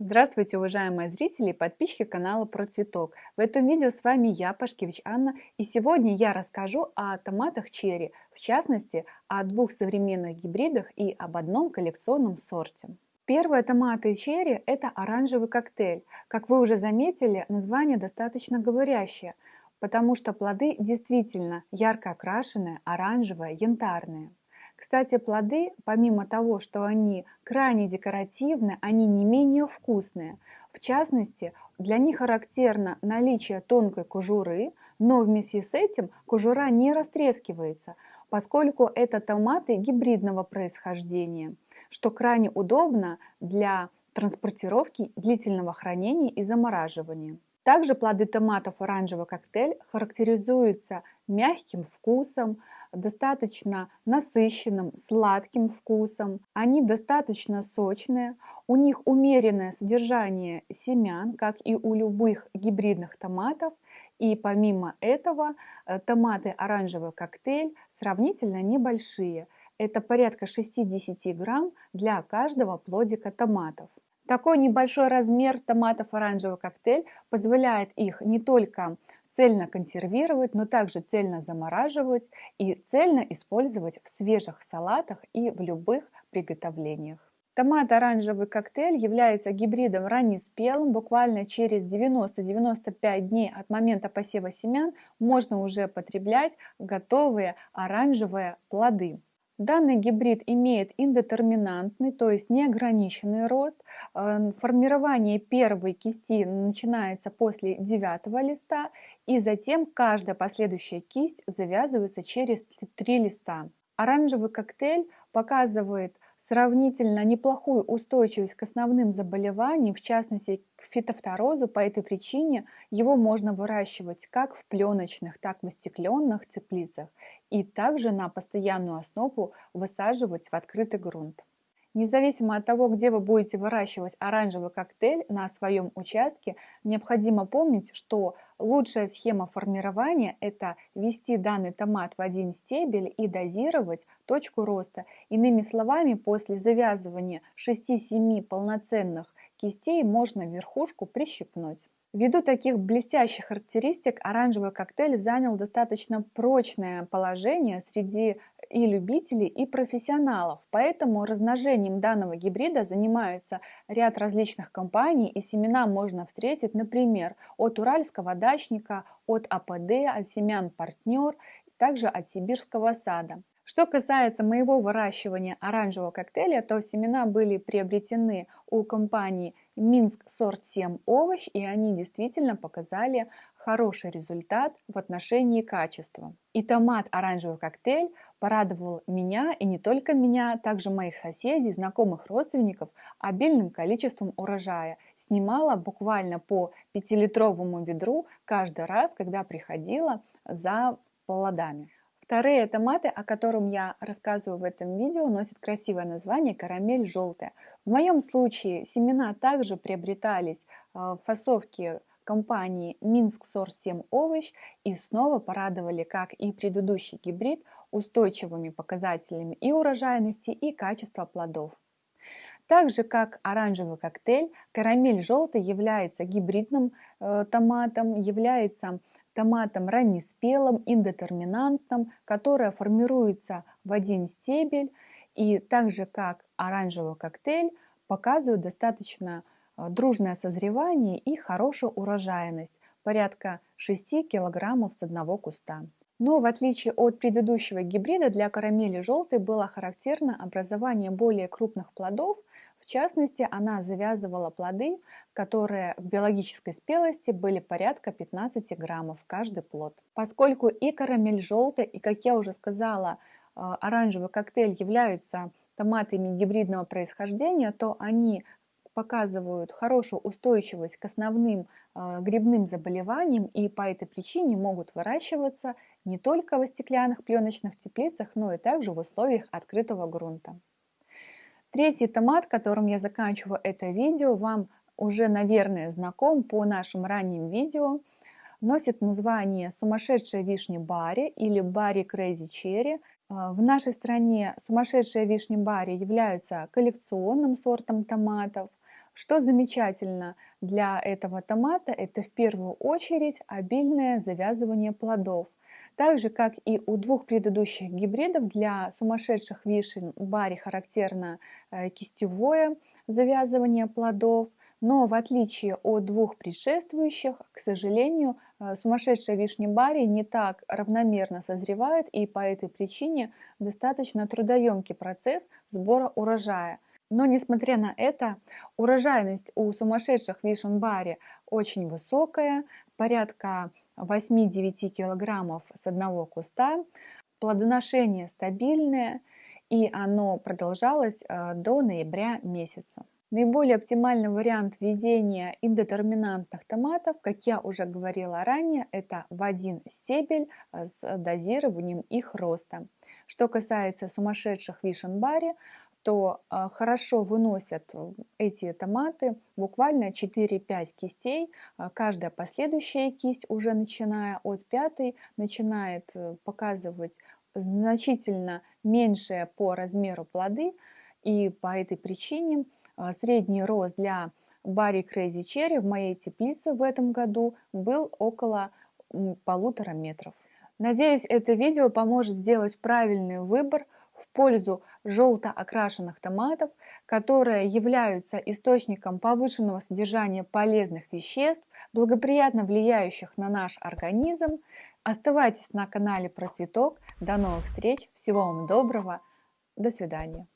Здравствуйте, уважаемые зрители и подписчики канала Про Цветок. В этом видео с вами я, Пашкевич Анна, и сегодня я расскажу о томатах черри, в частности, о двух современных гибридах и об одном коллекционном сорте. Первые томаты черри – это оранжевый коктейль. Как вы уже заметили, название достаточно говорящее, потому что плоды действительно ярко окрашенные, оранжевые, янтарные. Кстати, плоды, помимо того, что они крайне декоративны, они не менее вкусные. В частности, для них характерно наличие тонкой кожуры, но вместе с этим кожура не растрескивается, поскольку это томаты гибридного происхождения, что крайне удобно для транспортировки, длительного хранения и замораживания. Также плоды томатов оранжевый коктейль характеризуются мягким вкусом, достаточно насыщенным, сладким вкусом. Они достаточно сочные, у них умеренное содержание семян, как и у любых гибридных томатов. И помимо этого э, томаты оранжевый коктейль сравнительно небольшие. Это порядка 60 грамм для каждого плодика томатов. Такой небольшой размер томатов оранжевый коктейль позволяет их не только цельно консервировать, но также цельно замораживать и цельно использовать в свежих салатах и в любых приготовлениях. Томат оранжевый коктейль является гибридом раннеспелым. Буквально через 90-95 дней от момента посева семян можно уже потреблять готовые оранжевые плоды. Данный гибрид имеет индетерминантный, то есть неограниченный рост. Э, формирование первой кисти начинается после девятого листа, и затем каждая последующая кисть завязывается через три листа. Оранжевый коктейль показывает сравнительно неплохую устойчивость к основным заболеваниям, в частности к фитофторозу. По этой причине его можно выращивать как в пленочных, так и в стекленных теплицах и также на постоянную основу высаживать в открытый грунт. Независимо от того, где вы будете выращивать оранжевый коктейль на своем участке, необходимо помнить, что лучшая схема формирования – это ввести данный томат в один стебель и дозировать точку роста. Иными словами, после завязывания 6-7 полноценных кистей можно верхушку прищипнуть. Ввиду таких блестящих характеристик оранжевый коктейль занял достаточно прочное положение среди и любителей, и профессионалов. Поэтому размножением данного гибрида занимаются ряд различных компаний, и семена можно встретить, например, от уральского дачника, от АПД, от семян партнер, также от сибирского сада. Что касается моего выращивания оранжевого коктейля, то семена были приобретены у компании Минск сорт 7 овощ, и они действительно показали хороший результат в отношении качества. И томат оранжевый коктейль порадовал меня, и не только меня, также моих соседей, знакомых родственников обильным количеством урожая. Снимала буквально по 5-литровому ведру каждый раз, когда приходила за плодами. Вторые томаты, о котором я рассказываю в этом видео, носят красивое название карамель желтая. В моем случае семена также приобретались э, в фасовке компании Минск сорт 7 овощ и снова порадовали, как и предыдущий гибрид, устойчивыми показателями и урожайности, и качества плодов. Так же, как оранжевый коктейль, карамель желтый является гибридным э, томатом, является томатом раннеспелым, индетерминантным, которое формируется в один стебель и так же как оранжевый коктейль показывает достаточно э, дружное созревание и хорошую урожайность, порядка 6 кг с одного куста. Но в отличие от предыдущего гибрида для карамели желтой было характерно образование более крупных плодов частности, она завязывала плоды, которые в биологической спелости были порядка 15 граммов каждый плод. Поскольку и карамель желтый, и, как я уже сказала, э, оранжевый коктейль являются томатами гибридного происхождения, то они показывают хорошую устойчивость к основным э, грибным заболеваниям и по этой причине могут выращиваться не только в стеклянных пленочных теплицах, но и также в условиях открытого грунта. Третий томат, которым я заканчиваю это видео, вам уже, наверное, знаком по нашим ранним видео. Носит название «Сумасшедшая вишня Барри» или «Барри Crazy Cherry». А, в нашей стране сумасшедшая вишня Барри являются коллекционным сортом томатов, Что замечательно для этого томата, это в первую очередь обильное завязывание плодов. Так же, как и у двух предыдущих гибридов, для сумасшедших вишен бари характерно э, кистевое завязывание плодов, но в отличие от двух предшествующих, к сожалению, э, сумасшедшая вишня бари не так равномерно созревает, и по этой причине достаточно трудоемкий процесс сбора урожая. Но несмотря на это, урожайность у сумасшедших вишен бари очень высокая, порядка 8-9 килограммов с одного куста. Плодоношение стабильное, и оно продолжалось э, до ноября месяца. Наиболее оптимальный вариант ведения индетерминантных томатов, как я уже говорила ранее, это в один стебель э, с дозированием их роста. Что касается сумасшедших вишен бари, то а, хорошо выносят эти томаты буквально 4-5 кистей. А, каждая последующая кисть, уже начиная от пятой, начинает э, показывать значительно меньшие по размеру плоды. И по этой причине средний рост для Барри Crazy Cherry в моей теплице в этом году был около полутора метров. Надеюсь, это видео поможет сделать правильный выбор – пользу желто окрашенных томатов, которые являются источником повышенного содержания полезных веществ, благоприятно влияющих на наш организм. Оставайтесь на канале Про Цветок. До новых встреч. Всего вам доброго. До свидания.